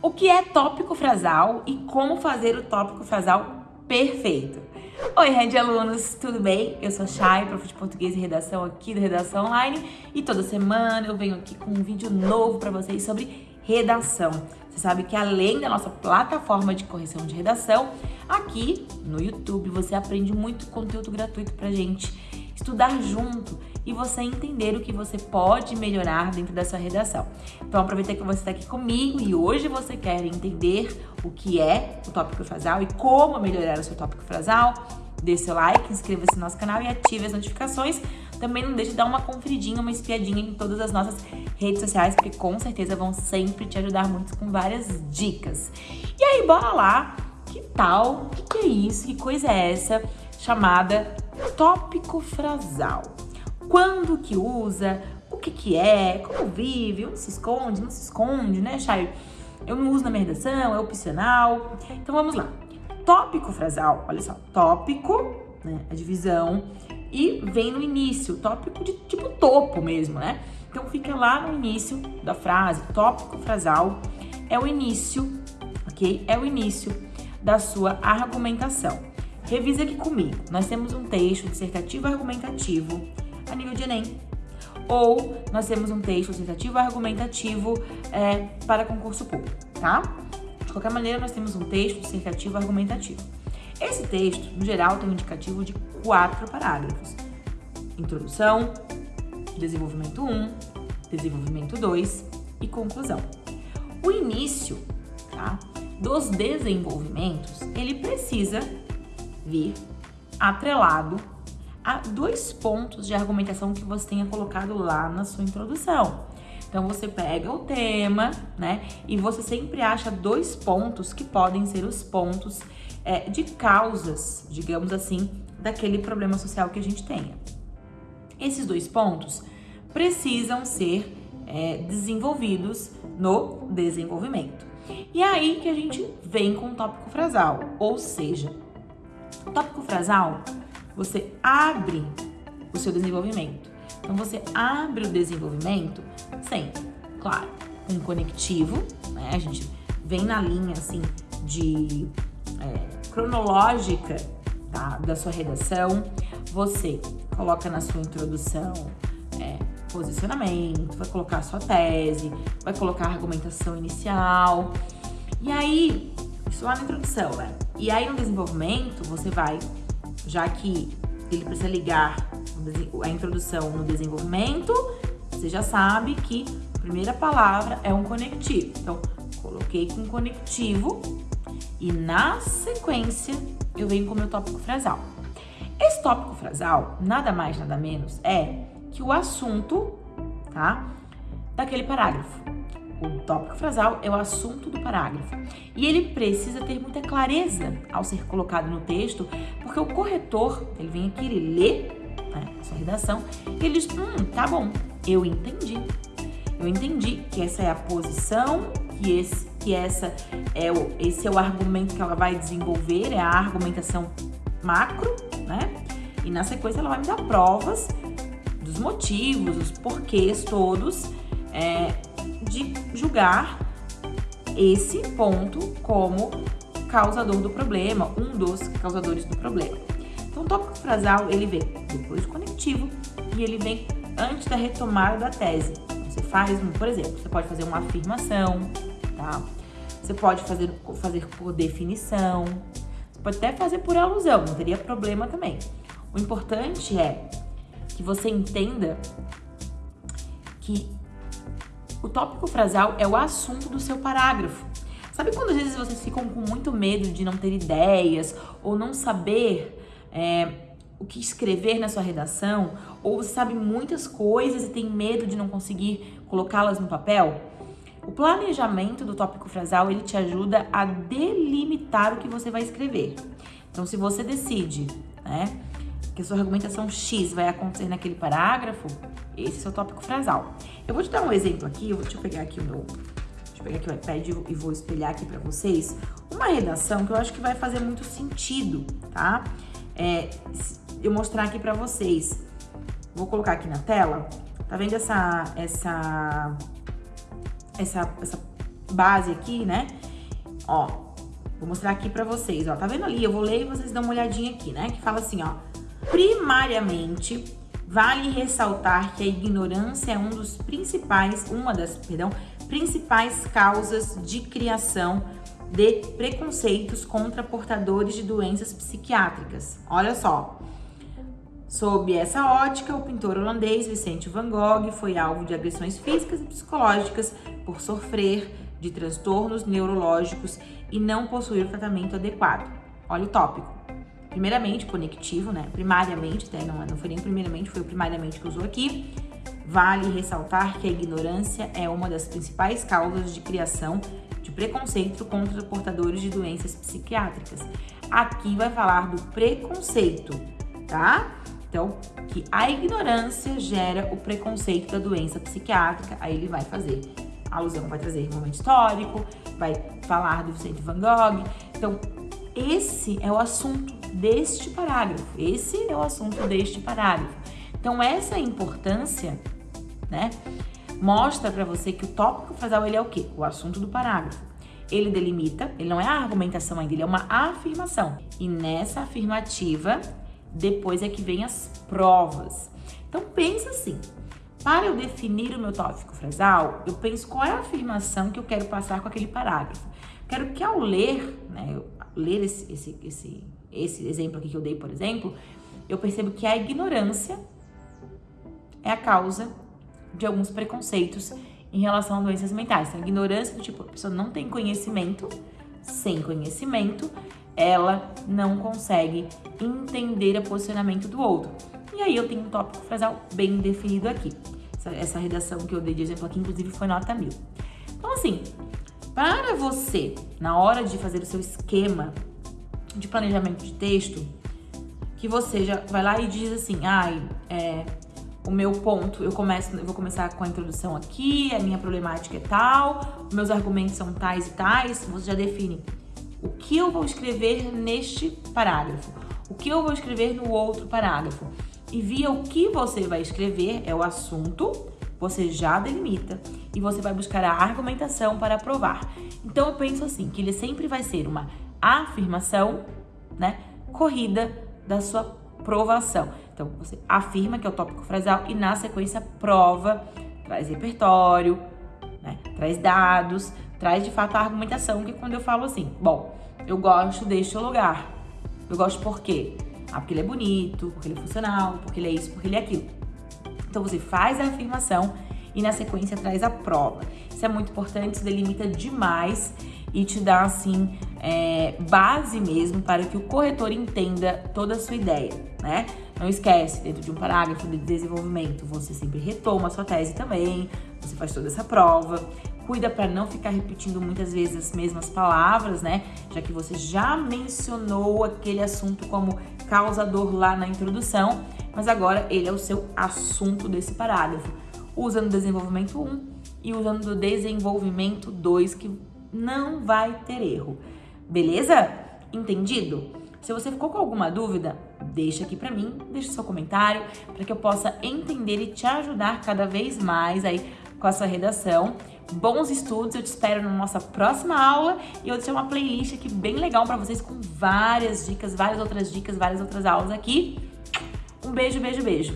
O que é tópico frasal e como fazer o tópico frasal perfeito? Oi, Red Alunos, tudo bem? Eu sou Chay, prof de português e redação aqui do Redação Online e toda semana eu venho aqui com um vídeo novo para vocês sobre redação. Você sabe que além da nossa plataforma de correção de redação, aqui no YouTube você aprende muito conteúdo gratuito pra gente estudar junto e você entender o que você pode melhorar dentro da sua redação. Então aproveita que você está aqui comigo e hoje você quer entender o que é o tópico frasal e como melhorar o seu tópico frasal. Dê seu like, inscreva-se no nosso canal e ative as notificações. Também não deixe de dar uma conferidinha, uma espiadinha em todas as nossas redes sociais, porque com certeza vão sempre te ajudar muito com várias dicas. E aí, bora lá! Que tal? O que, que é isso? Que coisa é essa chamada tópico frasal? Quando que usa, o que que é, como vive, onde se esconde, não se esconde, né, Chay? Eu não uso na minha redação, é opcional. Então vamos lá. Tópico frasal, olha só, tópico, né, a divisão, e vem no início, tópico de tipo topo mesmo, né? Então fica lá no início da frase, tópico frasal é o início, ok? É o início da sua argumentação. Revisa aqui comigo. Nós temos um texto dissertativo argumentativo nível de Enem. Ou nós temos um texto dissertativo argumentativo é, para concurso público, tá? De qualquer maneira, nós temos um texto dissertativo argumentativo. Esse texto, no geral, tem um indicativo de quatro parágrafos. Introdução, desenvolvimento 1, desenvolvimento 2 e conclusão. O início tá, dos desenvolvimentos, ele precisa vir atrelado a dois pontos de argumentação que você tenha colocado lá na sua introdução. Então você pega o tema, né? E você sempre acha dois pontos que podem ser os pontos é, de causas, digamos assim, daquele problema social que a gente tenha. Esses dois pontos precisam ser é, desenvolvidos no desenvolvimento. E é aí que a gente vem com o tópico frasal, ou seja, o tópico frasal você abre o seu desenvolvimento. Então, você abre o desenvolvimento sempre, claro, um conectivo, né? A gente vem na linha, assim, de é, cronológica tá? da sua redação. Você coloca na sua introdução é, posicionamento, vai colocar sua tese, vai colocar a argumentação inicial. E aí, isso lá na introdução, né? E aí no desenvolvimento, você vai já que ele precisa ligar a introdução no desenvolvimento, você já sabe que a primeira palavra é um conectivo. Então, coloquei com conectivo e na sequência eu venho com o meu tópico frasal. Esse tópico frasal, nada mais, nada menos, é que o assunto, tá? Daquele parágrafo. O tópico frasal é o assunto do parágrafo. E ele precisa ter muita clareza ao ser colocado no texto, porque o corretor, ele vem aqui, ele lê né, a sua redação, e ele diz, hum, tá bom, eu entendi. Eu entendi que essa é a posição, que esse, que essa é o, esse é o argumento que ela vai desenvolver, é a argumentação macro, né? E na sequência ela vai me dar provas dos motivos, os porquês todos, é, de julgar esse ponto como causador do problema, um dos causadores do problema. Então, o tópico frasal, ele vem depois do conectivo e ele vem antes da retomada da tese. Você faz, por exemplo, você pode fazer uma afirmação, tá? Você pode fazer, fazer por definição, você pode até fazer por alusão, não teria problema também. O importante é que você entenda que o tópico frasal é o assunto do seu parágrafo. Sabe quando às vezes vocês ficam com muito medo de não ter ideias ou não saber é, o que escrever na sua redação? Ou você sabe muitas coisas e tem medo de não conseguir colocá-las no papel? O planejamento do tópico frasal, ele te ajuda a delimitar o que você vai escrever. Então, se você decide, né, que a sua argumentação X vai acontecer naquele parágrafo, esse é o seu tópico frasal. Eu vou te dar um exemplo aqui, eu vou, deixa eu pegar aqui o meu, deixa eu pegar aqui o iPad e vou espelhar aqui pra vocês uma redação que eu acho que vai fazer muito sentido, tá? É, eu mostrar aqui pra vocês. Vou colocar aqui na tela, tá vendo essa, essa, essa, essa base aqui, né? Ó, vou mostrar aqui pra vocês, ó. Tá vendo ali? Eu vou ler e vocês dão uma olhadinha aqui, né? Que fala assim, ó. Primariamente, vale ressaltar que a ignorância é um dos principais, uma das, perdão, principais causas de criação de preconceitos contra portadores de doenças psiquiátricas. Olha só. Sob essa ótica, o pintor holandês Vicente van Gogh foi alvo de agressões físicas e psicológicas por sofrer de transtornos neurológicos e não possuir tratamento adequado. Olha o tópico. Primeiramente, conectivo, né? Primariamente, até não, não foi nem primeiramente, foi o primariamente que usou aqui. Vale ressaltar que a ignorância é uma das principais causas de criação de preconceito contra portadores de doenças psiquiátricas. Aqui vai falar do preconceito, tá? Então, que a ignorância gera o preconceito da doença psiquiátrica, aí ele vai fazer alusão, vai trazer momento histórico, vai falar do Vicente Van Gogh. Então, esse é o assunto deste parágrafo. Esse é o assunto deste parágrafo. Então, essa importância, né, mostra para você que o tópico frasal ele é o quê? O assunto do parágrafo. Ele delimita, ele não é a argumentação ainda, ele é uma afirmação. E nessa afirmativa, depois é que vem as provas. Então pensa assim, para eu definir o meu tópico frasal, eu penso qual é a afirmação que eu quero passar com aquele parágrafo. Quero que ao ler, né, eu, ler esse, esse, esse, esse exemplo aqui que eu dei, por exemplo, eu percebo que a ignorância é a causa de alguns preconceitos em relação a doenças mentais. Então, a ignorância do tipo, a pessoa não tem conhecimento, sem conhecimento, ela não consegue entender o posicionamento do outro. E aí eu tenho um tópico frasal bem definido aqui. Essa, essa redação que eu dei de exemplo aqui, inclusive, foi nota mil. Então, assim, para você, na hora de fazer o seu esquema de planejamento de texto, que você já vai lá e diz assim, ai, é, o meu ponto, eu começo, eu vou começar com a introdução aqui, a minha problemática é tal, meus argumentos são tais e tais, você já define o que eu vou escrever neste parágrafo, o que eu vou escrever no outro parágrafo. E via o que você vai escrever, é o assunto, você já delimita e você vai buscar a argumentação para provar. Então eu penso assim, que ele sempre vai ser uma afirmação, né, corrida da sua provação. Então você afirma que é o tópico frasal e na sequência prova, traz repertório, né, traz dados, traz de fato a argumentação, que quando eu falo assim, bom, eu gosto deste lugar. Eu gosto por quê? Ah, porque ele é bonito, porque ele é funcional, porque ele é isso, porque ele é aquilo. Então você faz a afirmação e na sequência traz a prova. Isso é muito importante, delimita demais e te dá assim é, base mesmo para que o corretor entenda toda a sua ideia, né? Não esquece, dentro de um parágrafo de desenvolvimento, você sempre retoma a sua tese também, você faz toda essa prova, cuida para não ficar repetindo muitas vezes as mesmas palavras, né? Já que você já mencionou aquele assunto como causador lá na introdução, mas agora ele é o seu assunto desse parágrafo. Usa no desenvolvimento 1 e usando no desenvolvimento 2, que não vai ter erro. Beleza? Entendido? Se você ficou com alguma dúvida, deixa aqui para mim, deixa seu comentário para que eu possa entender e te ajudar cada vez mais aí com a sua redação. Bons estudos, eu te espero na nossa próxima aula e eu deixei uma playlist aqui bem legal para vocês com várias dicas, várias outras dicas, várias outras aulas aqui. Um beijo, beijo, beijo.